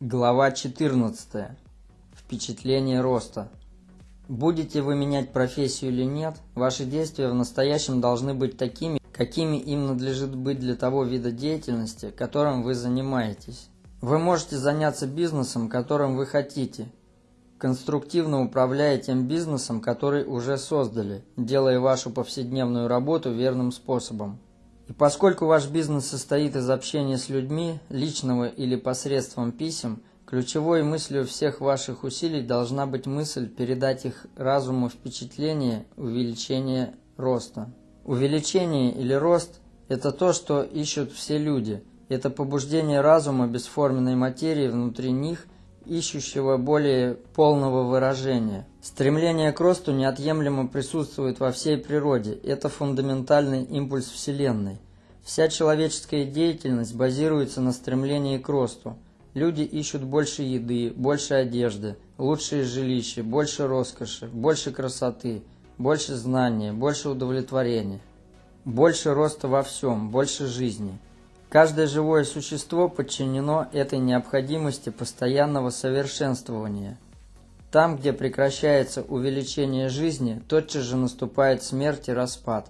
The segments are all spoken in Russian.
Глава 14. Впечатление роста. Будете вы менять профессию или нет, ваши действия в настоящем должны быть такими, какими им надлежит быть для того вида деятельности, которым вы занимаетесь. Вы можете заняться бизнесом, которым вы хотите, конструктивно управляя тем бизнесом, который уже создали, делая вашу повседневную работу верным способом. И поскольку ваш бизнес состоит из общения с людьми, личного или посредством писем, ключевой мыслью всех ваших усилий должна быть мысль передать их разуму впечатление увеличения роста. Увеличение или рост – это то, что ищут все люди. Это побуждение разума бесформенной материи внутри них – ищущего более полного выражения. Стремление к росту неотъемлемо присутствует во всей природе, это фундаментальный импульс Вселенной. Вся человеческая деятельность базируется на стремлении к росту. Люди ищут больше еды, больше одежды, лучшие жилища, больше роскоши, больше красоты, больше знания, больше удовлетворения. Больше роста во всем, больше жизни. Каждое живое существо подчинено этой необходимости постоянного совершенствования. Там, где прекращается увеличение жизни, тотчас же наступает смерть и распад.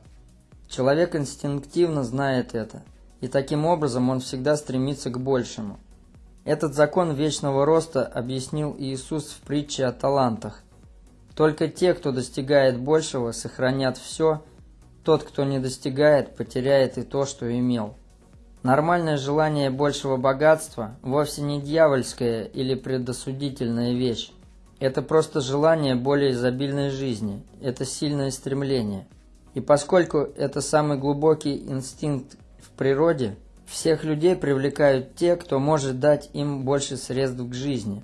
Человек инстинктивно знает это, и таким образом он всегда стремится к большему. Этот закон вечного роста объяснил Иисус в притче о талантах. Только те, кто достигает большего, сохранят все, тот, кто не достигает, потеряет и то, что имел. Нормальное желание большего богатства вовсе не дьявольская или предосудительная вещь. Это просто желание более изобильной жизни, это сильное стремление. И поскольку это самый глубокий инстинкт в природе, всех людей привлекают те, кто может дать им больше средств к жизни.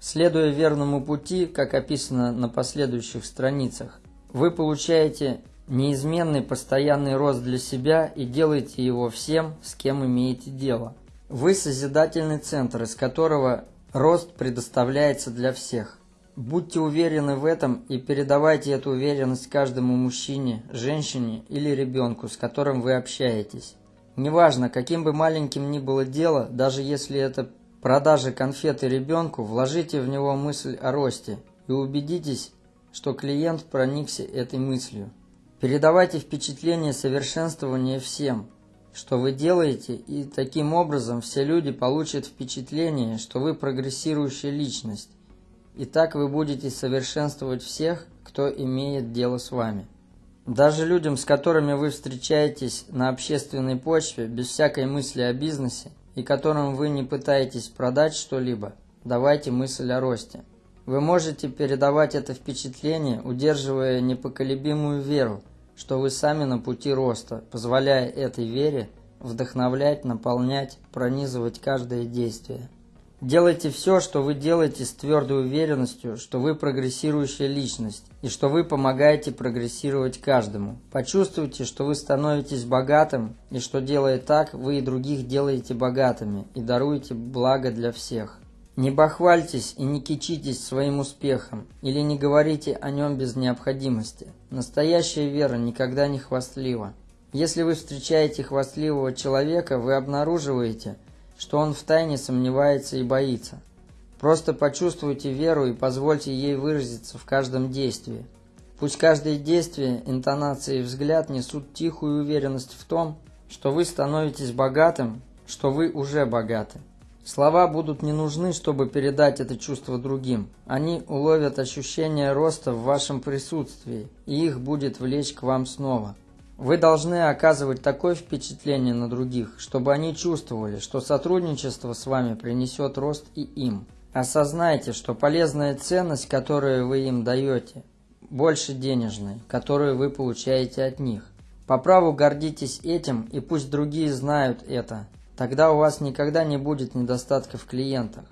Следуя верному пути, как описано на последующих страницах, вы получаете неизменный постоянный рост для себя и делайте его всем, с кем имеете дело. Вы созидательный центр, из которого рост предоставляется для всех. Будьте уверены в этом и передавайте эту уверенность каждому мужчине, женщине или ребенку, с которым вы общаетесь. Неважно, каким бы маленьким ни было дело, даже если это продажа конфеты ребенку, вложите в него мысль о росте и убедитесь, что клиент проникся этой мыслью. Передавайте впечатление совершенствования всем, что вы делаете, и таким образом все люди получат впечатление, что вы прогрессирующая личность. И так вы будете совершенствовать всех, кто имеет дело с вами. Даже людям, с которыми вы встречаетесь на общественной почве, без всякой мысли о бизнесе, и которым вы не пытаетесь продать что-либо, давайте мысль о росте. Вы можете передавать это впечатление, удерживая непоколебимую веру, что вы сами на пути роста, позволяя этой вере вдохновлять, наполнять, пронизывать каждое действие. Делайте все, что вы делаете с твердой уверенностью, что вы прогрессирующая личность и что вы помогаете прогрессировать каждому. Почувствуйте, что вы становитесь богатым и что делая так, вы и других делаете богатыми и даруете благо для всех. Не бахвальтесь и не кичитесь своим успехом, или не говорите о нем без необходимости. Настоящая вера никогда не хвастлива. Если вы встречаете хвастливого человека, вы обнаруживаете, что он втайне сомневается и боится. Просто почувствуйте веру и позвольте ей выразиться в каждом действии. Пусть каждое действие, интонация и взгляд несут тихую уверенность в том, что вы становитесь богатым, что вы уже богаты. Слова будут не нужны, чтобы передать это чувство другим. Они уловят ощущение роста в вашем присутствии, и их будет влечь к вам снова. Вы должны оказывать такое впечатление на других, чтобы они чувствовали, что сотрудничество с вами принесет рост и им. Осознайте, что полезная ценность, которую вы им даете, больше денежной, которую вы получаете от них. По праву гордитесь этим, и пусть другие знают это, Тогда у вас никогда не будет недостатка в клиентах.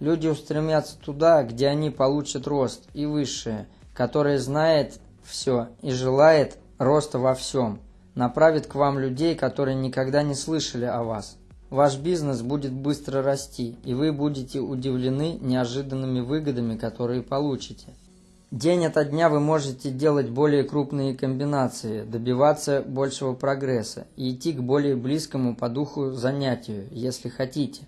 Люди устремятся туда, где они получат рост и высшее, которое знает все и желает роста во всем, направит к вам людей, которые никогда не слышали о вас. Ваш бизнес будет быстро расти, и вы будете удивлены неожиданными выгодами, которые получите. День ото дня вы можете делать более крупные комбинации, добиваться большего прогресса и идти к более близкому по духу занятию, если хотите.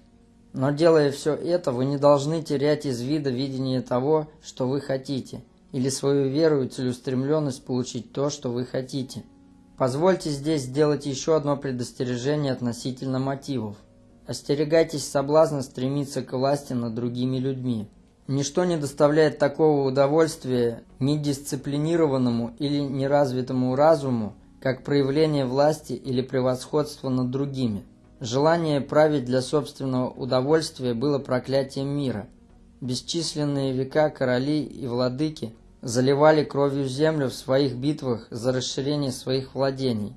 Но делая все это, вы не должны терять из вида видение того, что вы хотите, или свою веру и целеустремленность получить то, что вы хотите. Позвольте здесь сделать еще одно предостережение относительно мотивов. Остерегайтесь соблазна стремиться к власти над другими людьми. Ничто не доставляет такого удовольствия недисциплинированному или неразвитому разуму, как проявление власти или превосходства над другими. Желание править для собственного удовольствия было проклятием мира. Бесчисленные века короли и владыки заливали кровью землю в своих битвах за расширение своих владений.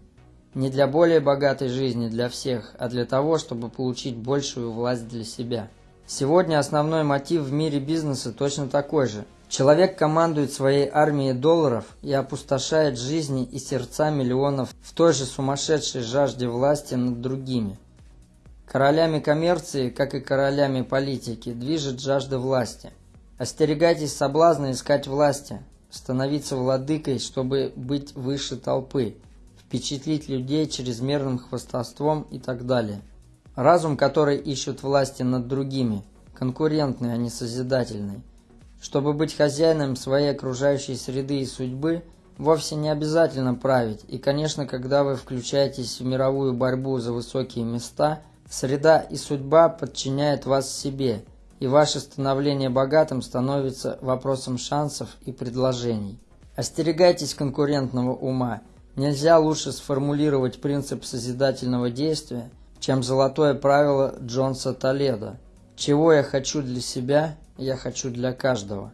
Не для более богатой жизни для всех, а для того, чтобы получить большую власть для себя. Сегодня основной мотив в мире бизнеса точно такой же. Человек командует своей армией долларов и опустошает жизни и сердца миллионов в той же сумасшедшей жажде власти над другими. Королями коммерции, как и королями политики, движет жажда власти. Остерегайтесь соблазна искать власти, становиться владыкой, чтобы быть выше толпы, впечатлить людей чрезмерным хвастовством и так далее. Разум, который ищет власти над другими, конкурентный, а не созидательный. Чтобы быть хозяином своей окружающей среды и судьбы, вовсе не обязательно править, и, конечно, когда вы включаетесь в мировую борьбу за высокие места – Среда и судьба подчиняют вас себе, и ваше становление богатым становится вопросом шансов и предложений. Остерегайтесь конкурентного ума. Нельзя лучше сформулировать принцип созидательного действия, чем золотое правило Джонса Толедо. Чего я хочу для себя, я хочу для каждого.